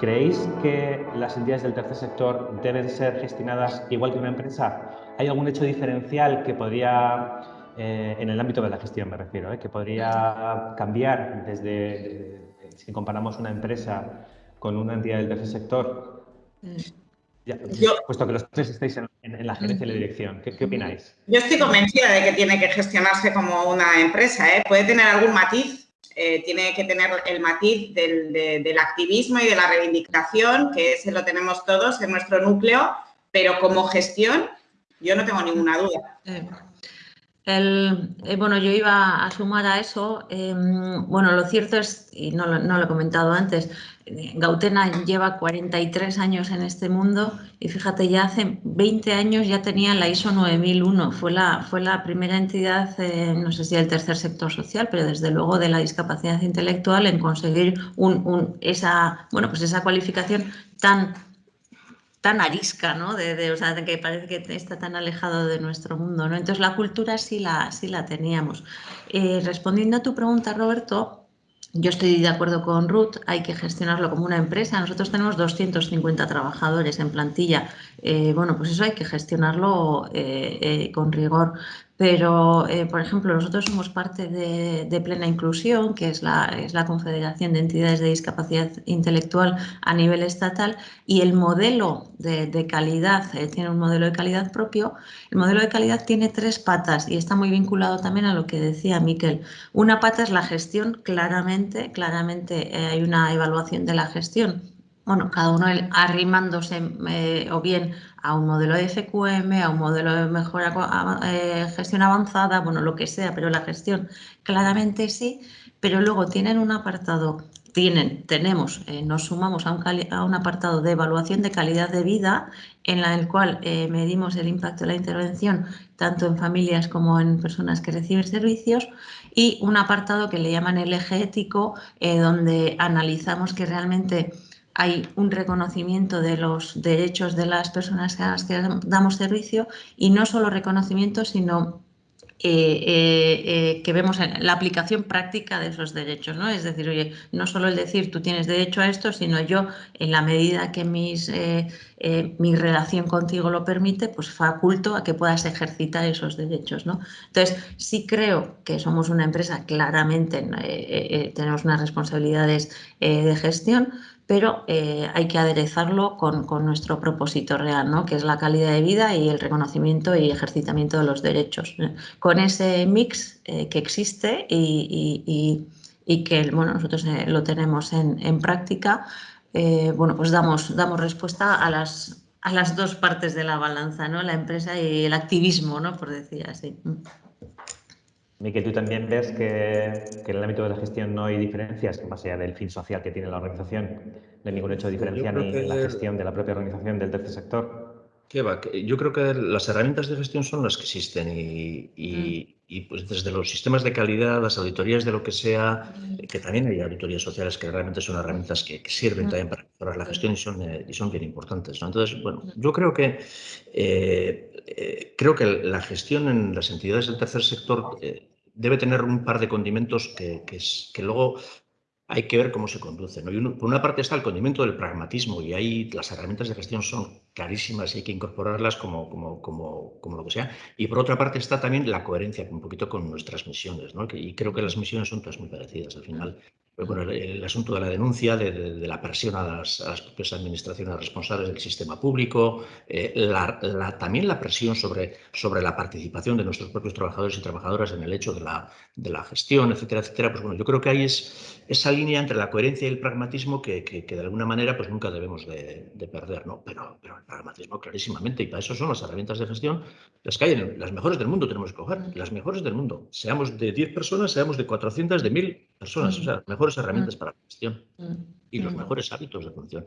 ¿creéis que las entidades del tercer sector deben ser gestionadas igual que una empresa? ¿Hay algún hecho diferencial que podría, eh, en el ámbito de la gestión me refiero, eh, que podría cambiar desde, si comparamos una empresa con una entidad del tercer sector? puesto que los tres estáis en, la gerencia y la dirección, ¿qué, opináis? Yo estoy convencida de que tiene que gestionarse como una empresa. ¿eh? Puede tener algún matiz, eh, tiene que tener el matiz del, activismo y de la reivindicación, que ese lo tenemos todos en nuestro núcleo, pero como gestión yo no tengo ninguna duda. Eh, bueno, yo iba a sumar a eso. Em, bueno, lo cierto es, y no lo, he comentado antes, Gautena lleva 43 años en este mundo y fíjate, ya hace 20 años ya tenía la ISO 9001. Fue la, fue la primera entidad, no sé si del tercer sector social, pero desde luego de la discapacidad intelectual en conseguir esa, bueno, pues esa cualificación tan tan arisca, ¿no? De, o sea, que parece que está tan alejado de nuestro mundo, ¿no? Entonces la cultura sí la, sí la teníamos. Eh, respondiendo a tu pregunta, Roberto, yo estoy de acuerdo con Ruth, hay que gestionarlo como una empresa. Nosotros tenemos 250 trabajadores en plantilla. Eh, bueno, pues eso hay que gestionarlo eh, con rigor. Pero, eh, por ejemplo, nosotros somos parte de, Plena Inclusión, que es la, es la, Confederación de Entidades de Discapacidad Intelectual a nivel estatal, y el modelo de, calidad, eh, tiene un modelo de calidad propio. El modelo de calidad tiene tres patas y está muy vinculado también a lo que decía Miquel. Una pata es la gestión, claramente, claramente eh, hay una evaluación de la gestión bueno, cada uno arrimándose o bien a un modelo de FQM, a un modelo de mejora eh, gestión avanzada, bueno, lo que sea, pero la gestión claramente sí, pero luego tienen un apartado, tienen, tenemos, eh, nos sumamos a un, a un, apartado de evaluación de calidad de vida en la, el cual eh, medimos el impacto de la intervención tanto en familias como en personas que reciben servicios y un apartado que le llaman el eje ético, donde analizamos que realmente hay un reconocimiento de los derechos de las personas a las que damos servicio y no solo reconocimiento, sino eh, eh, eh, que vemos la aplicación práctica de esos derechos, ¿no? Es decir, oye, no solo el decir tú tienes derecho a esto, sino yo, en la medida que mis, mi relación contigo lo permite, pues faculto a que puedas ejercitar esos derechos, ¿no? Entonces, sí creo que somos una empresa, claramente tenemos unas responsabilidades de gestión, pero eh, hay que aderezarlo con, nuestro propósito real, ¿no? que es la calidad de vida y el reconocimiento y ejercitamiento de los derechos. Con ese mix eh, que existe y, que bueno, nosotros eh, lo tenemos en, práctica, bueno, pues damos, damos respuesta a las, a las dos partes de la balanza, ¿no? la empresa y el activismo, ¿no? por decir así. Miquel, ¿tú también ves que, en el ámbito de la gestión no hay diferencias, más allá del fin social que tiene la organización, no hay ningún hecho diferencial en la gestión de la propia organización del tercer sector? Yo creo que las herramientas de gestión son las que existen y, mm. pues desde los sistemas de calidad, las auditorías de lo que sea, que también hay auditorías sociales que realmente son herramientas que, sirven mm. también para mejorar la gestión y son, eh, y son bien importantes. Entonces, bueno, mm. yo creo que eh, eh, creo que la gestión en las entidades del tercer sector debe tener un par de condimentos que, que, luego hay que ver cómo se conducen. por una parte está el condimento del pragmatismo y ahí las herramientas de gestión son clarísimas y hay que incorporarlas como, como, como, como, lo que sea. Y por otra parte está también la coherencia un poquito con nuestras misiones. ¿no? Y creo que las misiones son todas muy parecidas al final bueno, el, asunto de la denuncia, de, la presión a las, propias administraciones responsables del sistema público, eh, también la presión sobre, sobre la participación de nuestros propios trabajadores y trabajadoras en el hecho de la, de la gestión, etcétera, etcétera. Pues bueno, yo creo que hay es esa línea entre la coherencia y el pragmatismo que, que, de alguna manera pues nunca debemos de, perder, ¿no? Pero, el pragmatismo clarísimamente, y para eso son las herramientas de gestión, las que hay, en, las mejores del mundo tenemos que coger, las mejores del mundo. Seamos de 10 personas, seamos de 400, de 1000 personas, o sea, mejor herramientas mm. para la gestión mm. y los mm. mejores hábitos de función.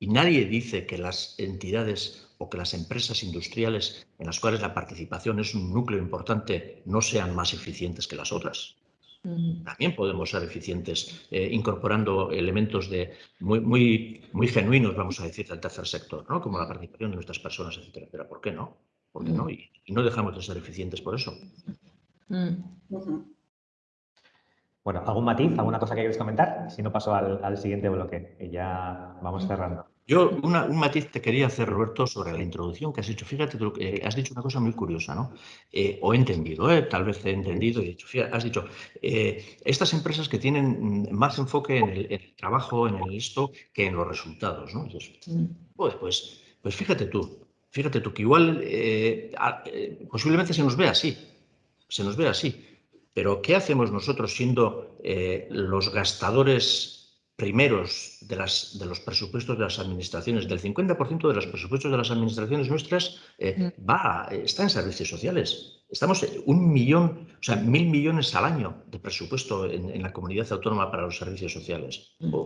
Y nadie dice que las entidades o que las empresas industriales en las cuales la participación es un núcleo importante no sean más eficientes que las otras. También podemos ser eficientes eh, incorporando elementos de muy, muy, muy genuinos, vamos a decir, del tercer sector, ¿no? como la participación de nuestras personas, etcétera, etcétera. ¿Por qué no? ¿Por qué no? Y, no dejamos de ser eficientes por eso. Bueno, ¿algún matiz, alguna cosa que quieres comentar? Si no, paso al, siguiente bloque y ya vamos cerrando. Yo un matiz te quería hacer, Roberto, sobre la introducción que has hecho. Fíjate, eh, has dicho una cosa muy curiosa, ¿no? Eh, o he entendido, eh, tal vez he entendido y fíjate, has dicho, estas empresas que tienen más enfoque en el, trabajo, en el esto, que en los resultados, ¿no? pues, pues, pues fíjate tú, fíjate tú que igual posiblemente se nos ve así, se nos ve así. Pero ¿qué hacemos nosotros siendo eh, los gastadores primeros de, las, de, los presupuestos de las administraciones? Del 50% de los presupuestos de las administraciones nuestras eh, mm. va, está en servicios sociales. Estamos un millón, o sea, mil millones al año de presupuesto en, la comunidad autónoma para los servicios sociales. Mm.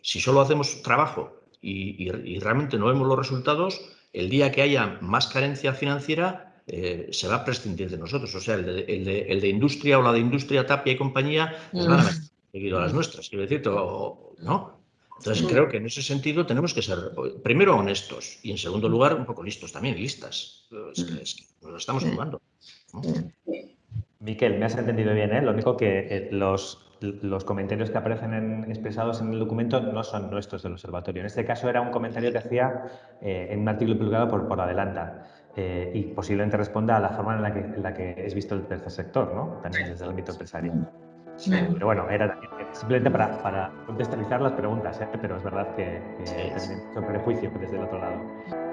Si solo hacemos trabajo y realmente no vemos los resultados, el día que haya más carencia financiera, eh, se va a prescindir de nosotros. O sea, el de, industria o la de industria Tapia y compañía pues van a seguir a las nuestras, quiero decir, ¿no? Entonces creo que en ese sentido tenemos que ser, primero, honestos y en segundo lugar, un poco listos también, listas. Es que, nos lo estamos jugando. Miquel, me has entendido bien, ¿eh? Lo único que eh, los, los comentarios que aparecen expresados en el documento no son nuestros del observatorio. En este caso era un comentario que hacía en un artículo publicado por, por Adelanta. Eh, y posiblemente responda a la forma en la, que, en la que es visto el tercer sector, ¿no? también desde el ámbito empresarial. pero bueno, era simplemente para, para contextualizar las preguntas, ¿eh? pero es verdad que, que sí. mucho prejuicio desde el otro lado.